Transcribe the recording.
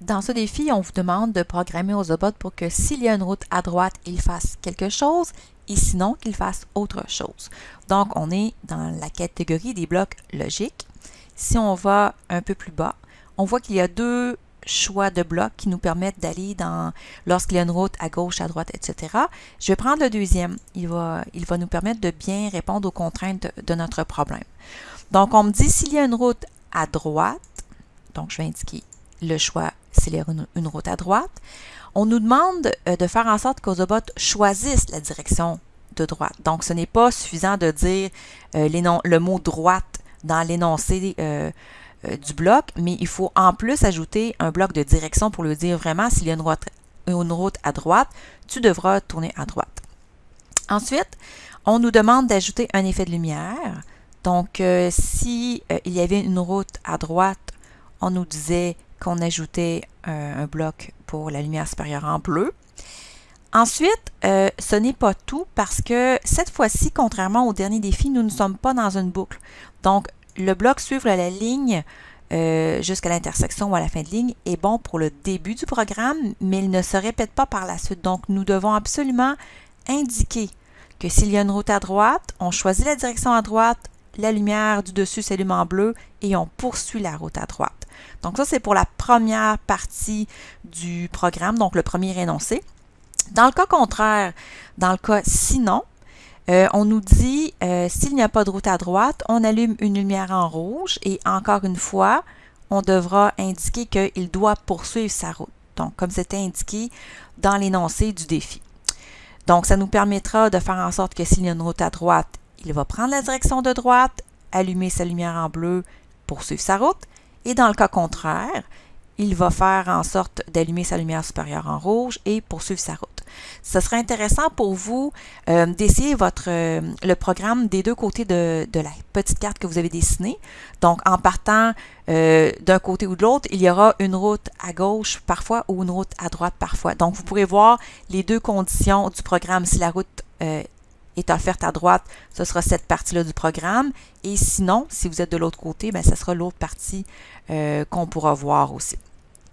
Dans ce défi, on vous demande de programmer Ozobot pour que s'il y a une route à droite, il fasse quelque chose et sinon qu'il fasse autre chose. Donc, on est dans la catégorie des blocs logiques. Si on va un peu plus bas, on voit qu'il y a deux choix de blocs qui nous permettent d'aller dans lorsqu'il y a une route à gauche, à droite, etc. Je vais prendre le deuxième. Il va, il va nous permettre de bien répondre aux contraintes de notre problème. Donc, on me dit s'il y a une route à droite, donc je vais indiquer le choix s'il y a une, route à droite. On nous demande euh, de faire en sorte qu'Ozobot choisisse la direction de droite. Donc, ce n'est pas suffisant de dire euh, le mot droite dans l'énoncé euh, du bloc, mais il faut en plus ajouter un bloc de direction pour le dire vraiment s'il y a une route, à droite, tu devras tourner à droite. Ensuite, on nous demande d'ajouter un effet de lumière. Donc, si il y avait une route à droite, on nous disait qu'on ajoutait un, bloc pour la lumière supérieure en bleu. Ensuite, euh, ce n'est pas tout parce que cette fois-ci, contrairement au dernier défi, nous ne sommes pas dans une boucle. Donc, le bloc suivre la ligne euh, jusqu'à l'intersection ou à la fin de ligne est bon pour le début du programme, mais il ne se répète pas par la suite. Donc, nous devons absolument indiquer que s'il y a une route à droite, on choisit la direction à droite, la lumière du dessus s'allume en bleu et on poursuit la route à droite. Donc ça, c'est pour la première partie du programme, donc le premier énoncé. Dans le cas contraire, dans le cas sinon, euh, on nous dit, euh, s'il n'y a pas de route à droite, on allume une lumière en rouge et encore une fois, on devra indiquer qu'il doit poursuivre sa route. Donc, comme c'était indiqué dans l'énoncé du défi. Donc, ça nous permettra de faire en sorte que s'il y a une route à droite, il va prendre la direction de droite, allumer sa lumière en bleu, poursuivre sa route. Et dans le cas contraire, il va faire en sorte d'allumer sa lumière supérieure en rouge et poursuivre sa route. Ce sera intéressant pour vous euh, d'essayer votre euh, le programme des deux côtés de, la petite carte que vous avez dessinée. Donc, en partant euh, d'un côté ou de l'autre, il y aura une route à gauche parfois ou une route à droite parfois. Donc, vous pourrez voir les deux conditions du programme. Si la route est offerte à droite, ce sera cette partie-là du programme. Et sinon, si vous êtes de l'autre côté, bien, ce sera l'autre partie euh, qu'on pourra voir aussi.